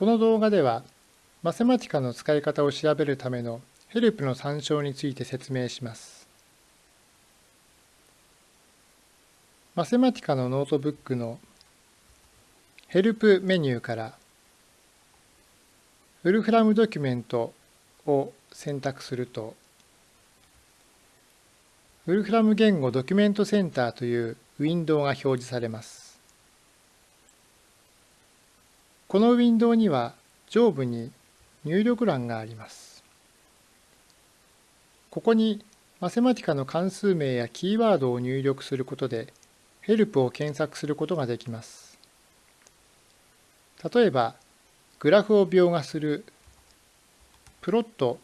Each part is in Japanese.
この動画では、 Mathematica の使い方を調べるためのヘルプの参照について説明します。 Mathematica のノートブックのヘルプメニューから Wolfram ドキュメントを選択すると Wolfram 言語ドキュメントセンターというウィンドウが表示されます。このウィンドウには上部に入力欄があります。ここにマセマティカの関数名やキーワードを入力することでヘルプを検索することができます。例えば、グラフを描画するプロット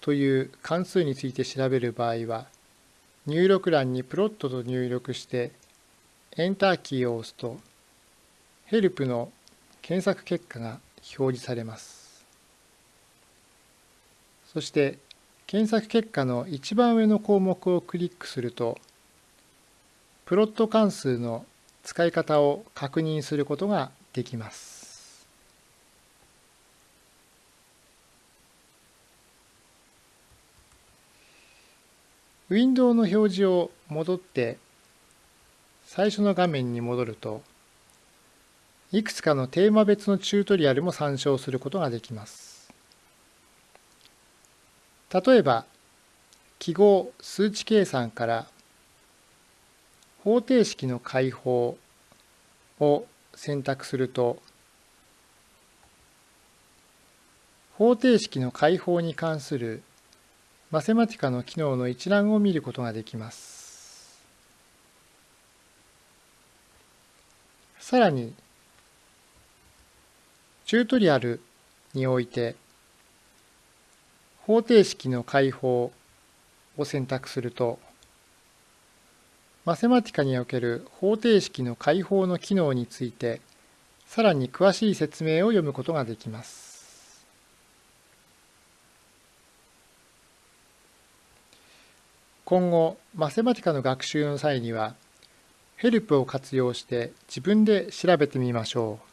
という関数について調べる場合は、入力欄にプロットと入力してエンターキーを押すとヘルプの検索結果が表示されます。そして検索結果の一番上の項目をクリックするとプロット関数の使い方を確認することができます。ウィンドウの表示を戻って最初の画面に戻るといくつかのテーマ別のチュートリアルも参照することができます。例えば、記号数値計算から方程式の解放を選択すると方程式の解放に関するマセマティカの機能の一覧を見ることができます。さらにチュートリアルにおいて方程式の解放を選択するとマセマティカにおける方程式の解放の機能についてさらに詳しい説明を読むことができます。今後、マセマティカの学習の際には、ヘルプを活用して自分で調べてみましょう。